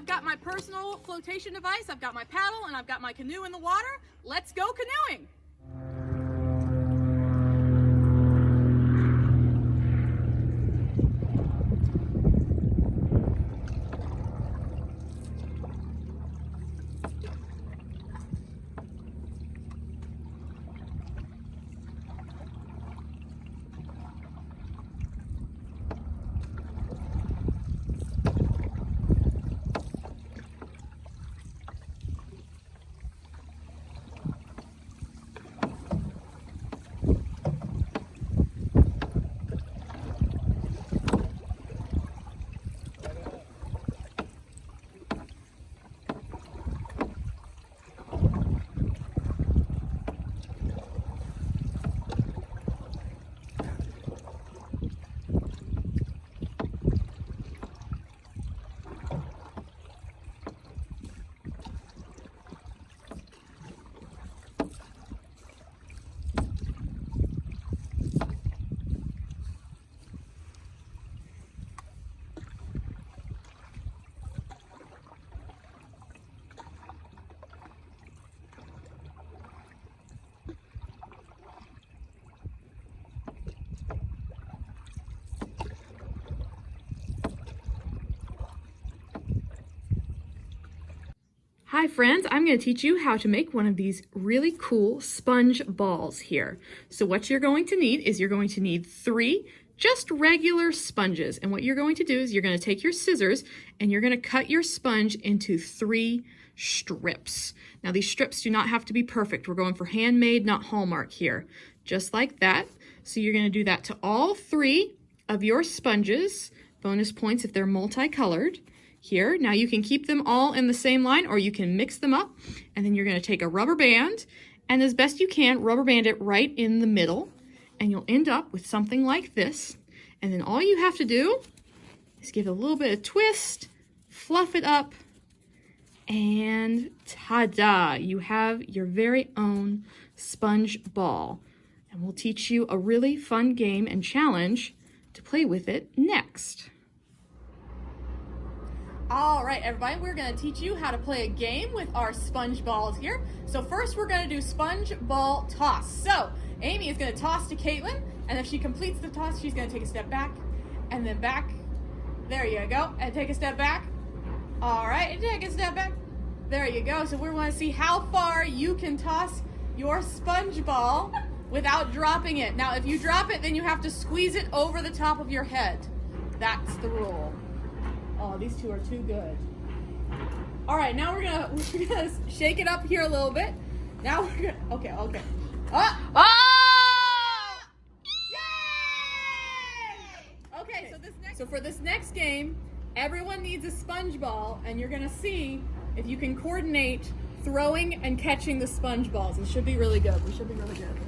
I've got my personal flotation device, I've got my paddle, and I've got my canoe in the water. Let's go canoeing! Hi friends, I'm going to teach you how to make one of these really cool sponge balls here. So what you're going to need is you're going to need three just regular sponges. And what you're going to do is you're going to take your scissors and you're going to cut your sponge into three strips. Now these strips do not have to be perfect. We're going for handmade, not Hallmark here. Just like that. So you're going to do that to all three of your sponges. Bonus points if they're multicolored here. Now you can keep them all in the same line or you can mix them up and then you're going to take a rubber band and as best you can rubber band it right in the middle and you'll end up with something like this and then all you have to do is give it a little bit of twist, fluff it up, and ta-da! You have your very own sponge ball. And we'll teach you a really fun game and challenge to play with it next. All right, everybody, we're gonna teach you how to play a game with our sponge balls here. So first we're gonna do sponge ball toss. So Amy is gonna toss to Caitlin, and if she completes the toss, she's gonna take a step back, and then back. There you go, and take a step back. All right, and take a step back. There you go. So we wanna see how far you can toss your sponge ball without dropping it. Now, if you drop it, then you have to squeeze it over the top of your head. That's the rule. Oh, these two are too good. All right, now we're gonna we're gonna shake it up here a little bit. Now we're gonna okay, okay. Ah! Oh! Yay! Okay, so this next so for this next game, everyone needs a sponge ball, and you're gonna see if you can coordinate throwing and catching the sponge balls. It should be really good. We should be really good.